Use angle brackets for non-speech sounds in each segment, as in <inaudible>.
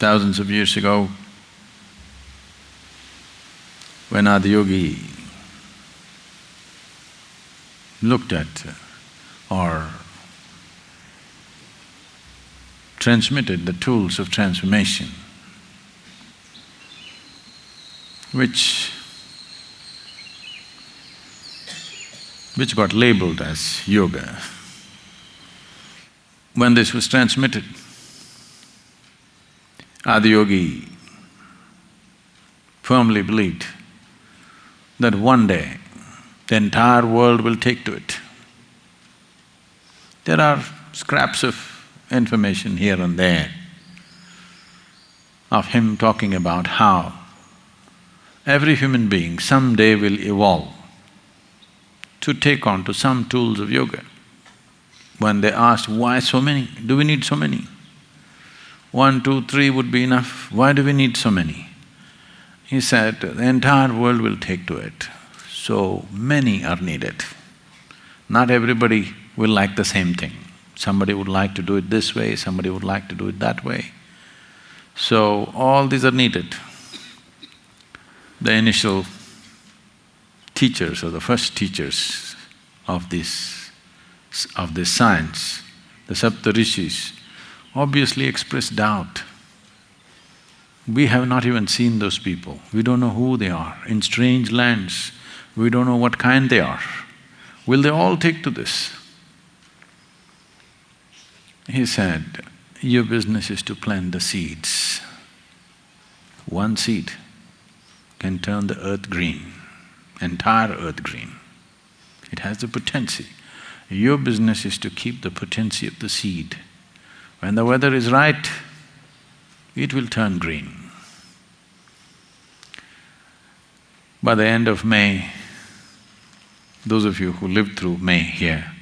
thousands of years ago, when Adiyogi looked at uh, or transmitted the tools of transformation, which which got labeled as yoga. When this was transmitted, Adiyogi firmly believed that one day the entire world will take to it. There are scraps of information here and there of him talking about how every human being someday will evolve to take on to some tools of yoga. When they asked, why so many? Do we need so many? One, two, three would be enough. Why do we need so many? He said, the entire world will take to it, so many are needed. Not everybody will like the same thing. Somebody would like to do it this way, somebody would like to do it that way. So, all these are needed. The initial teachers or the first teachers of this… of this science, the Saptarishis, obviously express doubt. We have not even seen those people, we don't know who they are. In strange lands, we don't know what kind they are. Will they all take to this? He said, your business is to plant the seeds. One seed can turn the earth green, entire earth green. It has the potency. Your business is to keep the potency of the seed. When the weather is right, it will turn green. By the end of May, those of you who lived through May here,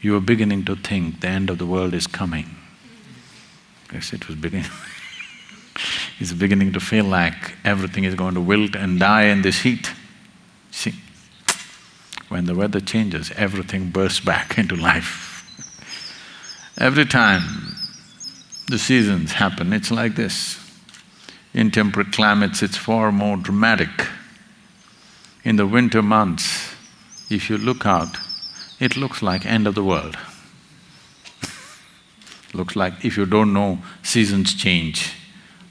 you were beginning to think the end of the world is coming. Yes, it was beginning <laughs> it's beginning to feel like everything is going to wilt and die in this heat. See, when the weather changes, everything bursts back <laughs> into life. Every time the seasons happen, it's like this. In temperate climates, it's far more dramatic. In the winter months, if you look out, it looks like end of the world. <laughs> looks like if you don't know, seasons change.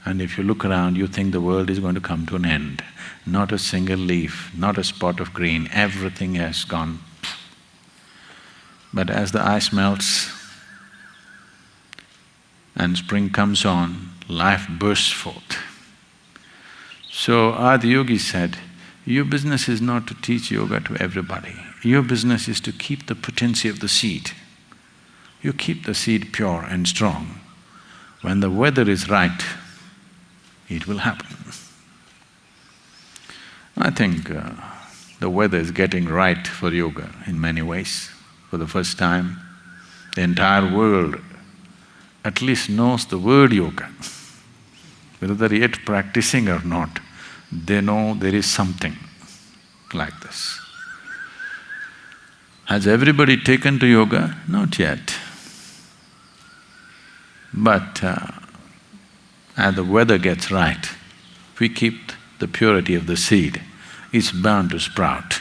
And if you look around, you think the world is going to come to an end. Not a single leaf, not a spot of green, everything has gone. But as the ice melts and spring comes on, life bursts forth. So Adiyogi said, your business is not to teach yoga to everybody. Your business is to keep the potency of the seed. You keep the seed pure and strong. When the weather is right, it will happen. I think uh, the weather is getting right for yoga in many ways. For the first time, the entire world at least knows the word yoga. Whether they're yet practicing or not, they know there is something like this. Has everybody taken to yoga? Not yet. But uh, as the weather gets right, if we keep the purity of the seed, it's bound to sprout.